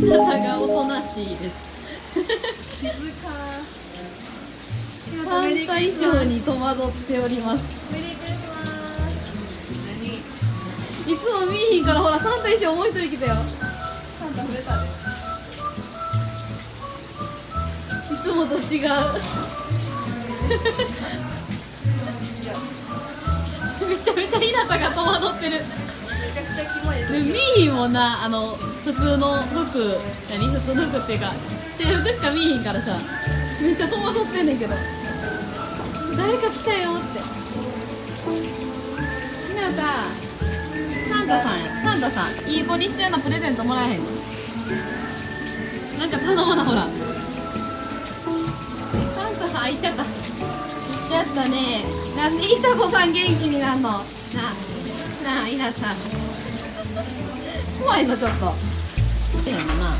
ひなたがおとなしいです。静か。サンタ衣装に戸惑っております。いつも見えひんからほらサンタ衣装もう一人来たよ。サンタ触れたで。いつもと違う。めちゃめちゃひなたが戸惑ってる。めちゃくちゃキモいです。で見えひんもんなあの普通の服何？普通の服っていうか制服しか見えひんからさめっちゃ戸惑ってんねんけど。誰か来たよって。ひなたサンタさんや。サンタさんいい子にしてんのプレゼントもらえへん。のなんか頼まなほら。サンタさん行っちゃった。行っちゃったね。なんでいた子さん元気になんの？なあなあいなさん。怖いのちょっと。やもなあ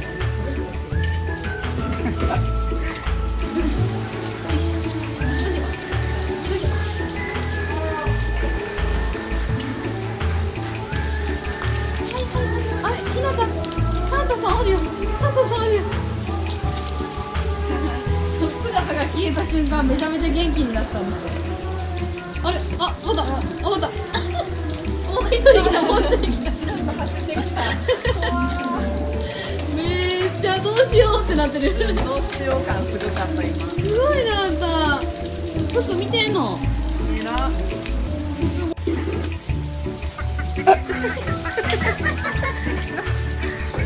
れ姿が消えた瞬間めちゃめちゃ元気になったんですよあれあまだあまだもう一人来たもう一人来ためっちゃどうしようってなってるどうしよう感すごかった今ごいなあんた服見てんのえら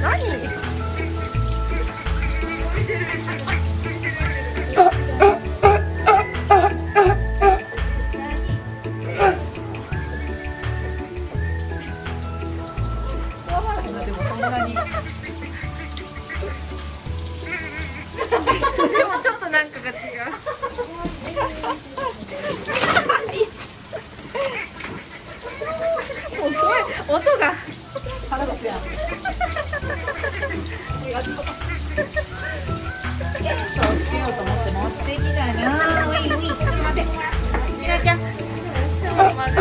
何なんかが違う。もう声音が。腹立つ。やんありがとうテントをつけようと思って持ってきたなウィンウィンちょっと待ってみなちゃん。ちょっと待って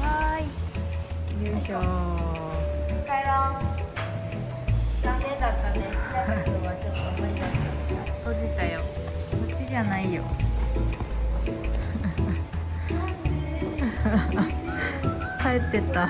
はい。よいしょ帰ろう。残念だったね。閉じたよ。こっちじゃないよ。帰ってた。